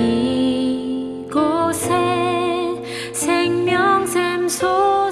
이곳에 생명샘 소